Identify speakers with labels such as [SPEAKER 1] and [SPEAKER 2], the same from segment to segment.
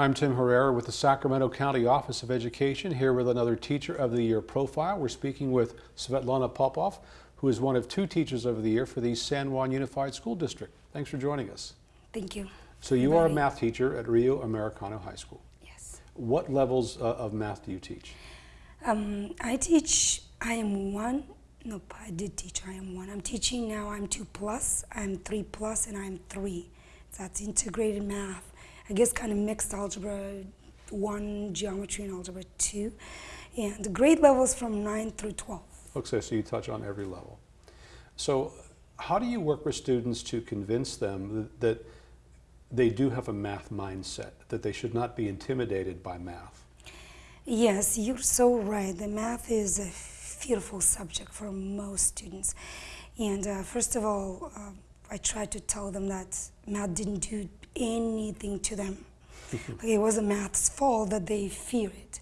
[SPEAKER 1] I'm Tim Herrera with the Sacramento County Office of Education here with another Teacher of the Year profile. We're speaking with Svetlana Popov, who is one of two Teachers of the Year for the San Juan Unified School District. Thanks for joining us.
[SPEAKER 2] Thank you.
[SPEAKER 1] So you are a math teacher at Rio Americano High School.
[SPEAKER 2] Yes.
[SPEAKER 1] What levels uh, of math do you teach?
[SPEAKER 2] Um, I teach IM one. No, I did teach IM one. I'm teaching now. IM two plus. IM three plus, and IM three. That's integrated math. I guess kind of mixed algebra one, geometry, and algebra two, and the grade levels from nine through twelve.
[SPEAKER 1] Okay, so you touch on every level. So how do you work with students to convince them that, that they do have a math mindset, that they should not be intimidated by math?
[SPEAKER 2] Yes, you're so right. The math is a fearful subject for most students. And uh, first of all, uh, I try to tell them that math didn't do anything to them. like it wasn't math's fault that they fear it.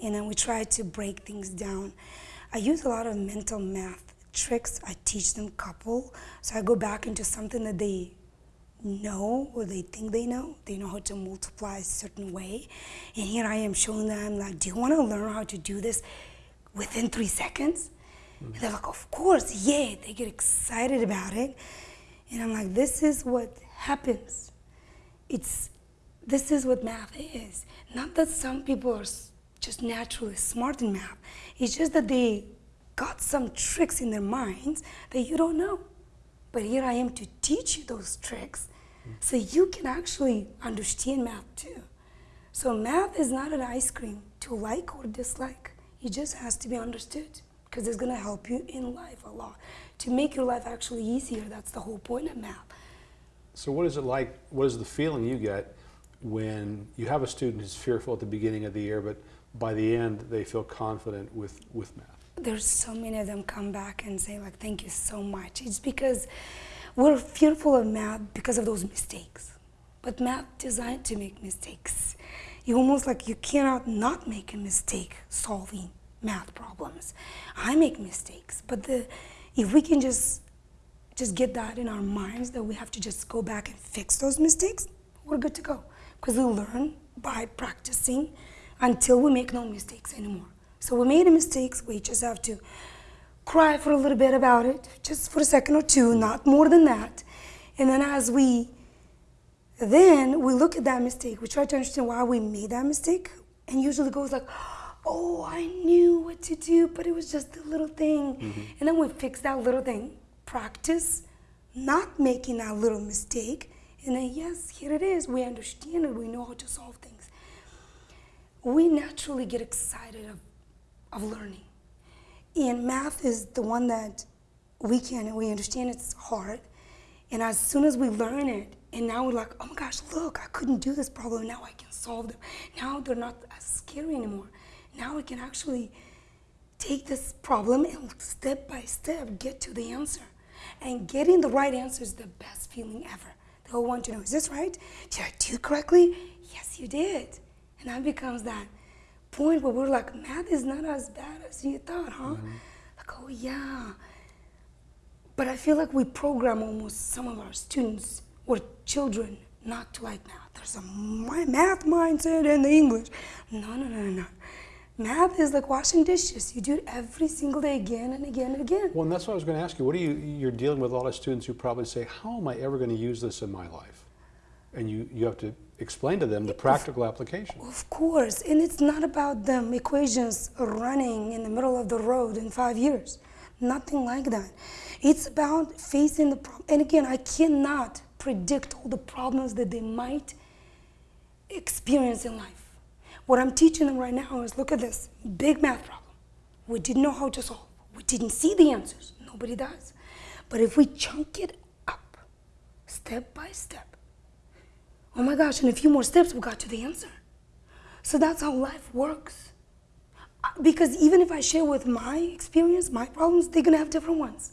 [SPEAKER 2] And then we try to break things down. I use a lot of mental math tricks. I teach them couple. So I go back into something that they know or they think they know. They know how to multiply a certain way. And here I am showing them like, do you want to learn how to do this within three seconds? Mm -hmm. And they're like, of course, yeah. They get excited about it. And I'm like, this is what happens it's this is what math is. Not that some people are just naturally smart in math. It's just that they got some tricks in their minds that you don't know. But here I am to teach you those tricks so you can actually understand math too. So math is not an ice cream to like or dislike. It just has to be understood because it's going to help you in life a lot. To make your life actually easier, that's the whole point of math.
[SPEAKER 1] So what is it like, what is the feeling you get when you have a student who's fearful at the beginning of the year, but by the end they feel confident with, with math?
[SPEAKER 2] There's so many of them come back and say like, thank you so much. It's because we're fearful of math because of those mistakes. But math designed to make mistakes. You almost like you cannot not make a mistake solving math problems. I make mistakes, but the, if we can just just get that in our minds that we have to just go back and fix those mistakes, we're good to go. Because we learn by practicing until we make no mistakes anymore. So we made a mistake, we just have to cry for a little bit about it, just for a second or two, not more than that. And then as we, then we look at that mistake, we try to understand why we made that mistake, and usually goes like, oh, I knew what to do, but it was just a little thing. Mm -hmm. And then we fix that little thing practice not making that little mistake. And then, yes, here it is. We understand it. We know how to solve things. We naturally get excited of, of learning. And math is the one that we can, we understand it's hard. And as soon as we learn it, and now we're like, oh my gosh, look, I couldn't do this problem. Now I can solve them. Now they're not as scary anymore. Now we can actually take this problem and step by step get to the answer. And getting the right answer is the best feeling ever. They all want to know, is this right? Did I do it correctly? Yes, you did. And that becomes that point where we're like, math is not as bad as you thought, huh? Mm -hmm. Like, oh yeah. But I feel like we program almost some of our students or children not to like math. There's a math mindset and the English. No, no, no, no, no. Math is like washing dishes. You do it every single day again and again and again.
[SPEAKER 1] Well, and that's what I was going to ask you. What are you, you're dealing with a lot of students who probably say, how am I ever going to use this in my life? And you, you have to explain to them the practical
[SPEAKER 2] of,
[SPEAKER 1] application.
[SPEAKER 2] Of course, and it's not about them equations running in the middle of the road in five years. Nothing like that. It's about facing the problem. And again, I cannot predict all the problems that they might experience in life. What I'm teaching them right now is look at this big math problem. We didn't know how to solve. We didn't see the answers. Nobody does. But if we chunk it up step by step, oh my gosh, in a few more steps, we got to the answer. So that's how life works. Uh, because even if I share with my experience, my problems, they're gonna have different ones.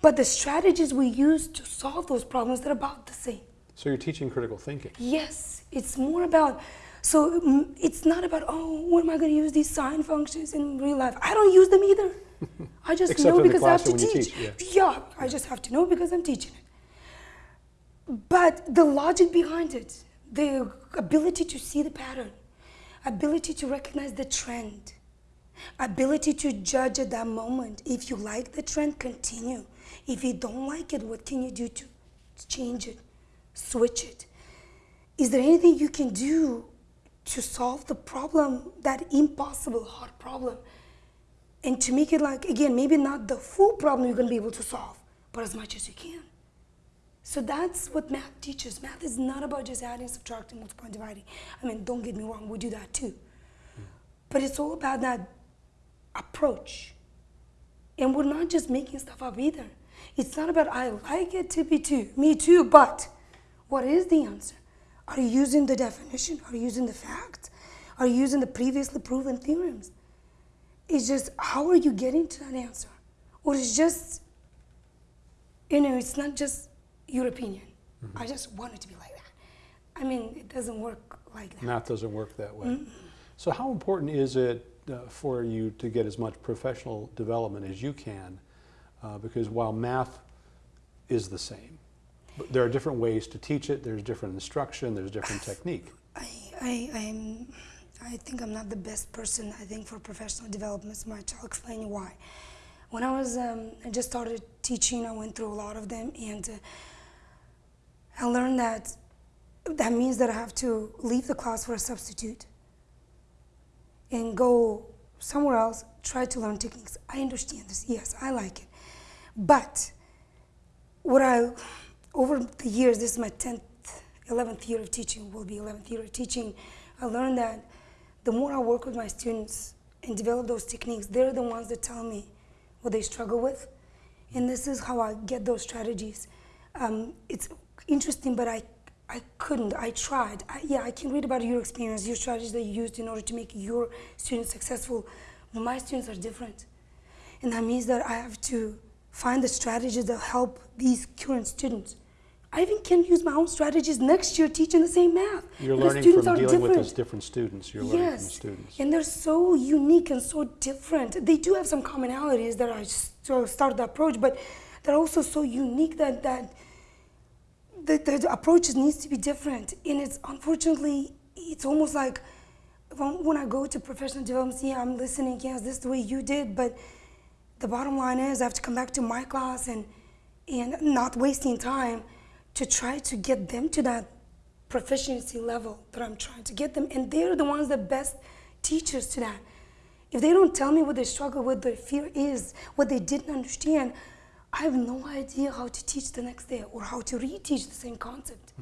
[SPEAKER 2] But the strategies we use to solve those problems, they're about the same.
[SPEAKER 1] So you're teaching critical thinking?
[SPEAKER 2] Yes, it's more about so mm, it's not about, oh, when am I going to use these sine functions in real life? I don't use them either. I just know because I have to teach. teach yeah. yeah, I just have to know because I'm teaching it. But the logic behind it, the ability to see the pattern, ability to recognize the trend, ability to judge at that moment. If you like the trend, continue. If you don't like it, what can you do to change it, switch it? Is there anything you can do to solve the problem, that impossible hard problem? And to make it like, again, maybe not the full problem you're going to be able to solve, but as much as you can. So that's what math teaches. Math is not about just adding, subtracting, multiplying, dividing. I mean, don't get me wrong, we do that too. But it's all about that approach. And we're not just making stuff up either. It's not about, I like it to be two, me too, but what is the answer? Are you using the definition? Are you using the facts? Are you using the previously proven theorems? It's just, how are you getting to that answer? Or it's just, you know, it's not just your opinion. I just want it to be like that. I mean, it doesn't work like that.
[SPEAKER 1] Math doesn't work that way. So how important is it uh, for you to get as much professional development as you can? Uh, because while math is the same, but there are different ways to teach it. There's different instruction. There's different technique.
[SPEAKER 2] I, I, I'm, I think I'm not the best person, I think, for professional development so much. I'll explain you why. When I was, um, I just started teaching, I went through a lot of them, and uh, I learned that that means that I have to leave the class for a substitute and go somewhere else, try to learn techniques. I understand this, yes, I like it. But what I, over the years, this is my 10th, 11th year of teaching, will be 11th year of teaching, I learned that the more I work with my students and develop those techniques, they're the ones that tell me what they struggle with. And this is how I get those strategies. Um, it's interesting, but I, I couldn't. I tried. I, yeah, I can read about your experience, your strategies that you used in order to make your students successful. But my students are different. And that means that I have to find the strategies that help these current students. I even can use my own strategies next year teaching the same math.
[SPEAKER 1] You're
[SPEAKER 2] because
[SPEAKER 1] learning
[SPEAKER 2] students
[SPEAKER 1] from
[SPEAKER 2] are
[SPEAKER 1] dealing with
[SPEAKER 2] different.
[SPEAKER 1] those different students. You're learning from
[SPEAKER 2] Yes,
[SPEAKER 1] students.
[SPEAKER 2] and they're so unique and so different. They do have some commonalities that I started the approach, but they're also so unique that that the, the approaches needs to be different. And it's unfortunately, it's almost like when, when I go to professional development, yeah, I'm listening. Yes, this is the way you did, but the bottom line is I have to come back to my class and and not wasting time to try to get them to that proficiency level that I'm trying to get them. And they're the ones that best teachers to that. If they don't tell me what they struggle with, their fear is, what they didn't understand, I have no idea how to teach the next day or how to reteach the same concept.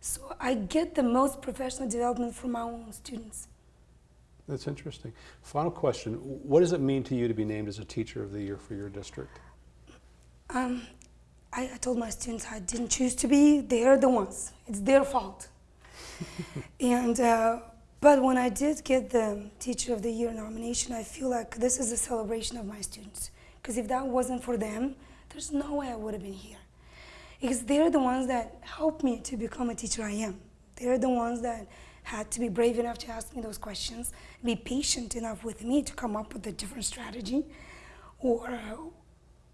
[SPEAKER 2] So I get the most professional development from my own students.
[SPEAKER 1] That's interesting. Final question. What does it mean to you to be named as a teacher of the year for your district?
[SPEAKER 2] Um, I, I told my students I didn't choose to be. They're the ones. It's their fault. and uh, but when I did get the Teacher of the Year nomination, I feel like this is a celebration of my students. Because if that wasn't for them, there's no way I would have been here. Because they're the ones that helped me to become a teacher I am. They're the ones that had to be brave enough to ask me those questions, be patient enough with me to come up with a different strategy, or uh,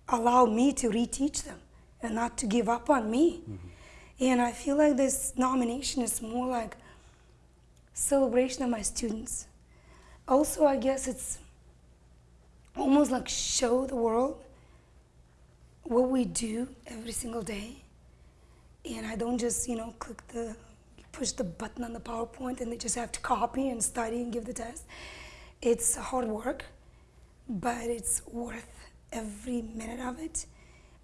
[SPEAKER 2] allow me to reteach them and not to give up on me. And I feel like this nomination is more like celebration of my students. Also, I guess it's almost like show the world what we do every single day. And I don't just, you know, click the push the button on the PowerPoint and they just have to copy and study and give the test. It's hard work, but it's worth every minute of it.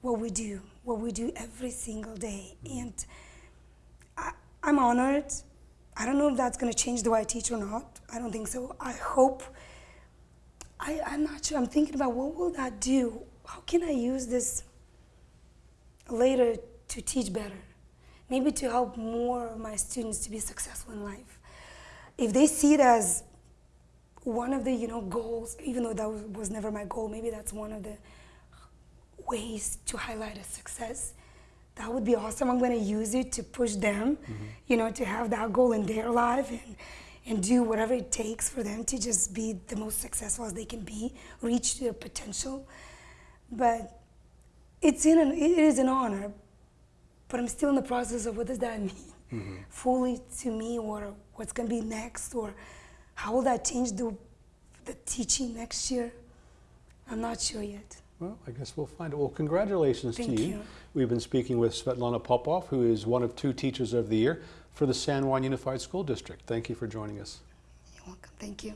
[SPEAKER 2] What we do, what we do every single day. And I, I'm honored. I don't know if that's going to change the way I teach or not. I don't think so. I hope. I, I'm not sure. I'm thinking about what will that do? How can I use this later to teach better? Maybe to help more of my students to be successful in life. If they see it as one of the you know goals, even though that was never my goal, maybe that's one of the ways to highlight a success. That would be awesome. I'm going to use it to push them, mm-hmm. you know, to have that goal in their life and and do whatever it takes for them to just be the most successful as they can be, reach their potential. But it's in an, it is an honor, but I'm still in the process of what does that mean. Mm-hmm. fully to me or what's going to be next or how will that change the, the teaching next year. I'm not sure yet.
[SPEAKER 1] Well, I guess we'll find out. Well, congratulations
[SPEAKER 2] Thank
[SPEAKER 1] to you.
[SPEAKER 2] you.
[SPEAKER 1] We've been speaking with Svetlana Popov, who is one of two Teachers of the Year for the San Juan Unified School District. Thank you for joining us.
[SPEAKER 2] You're welcome. Thank you.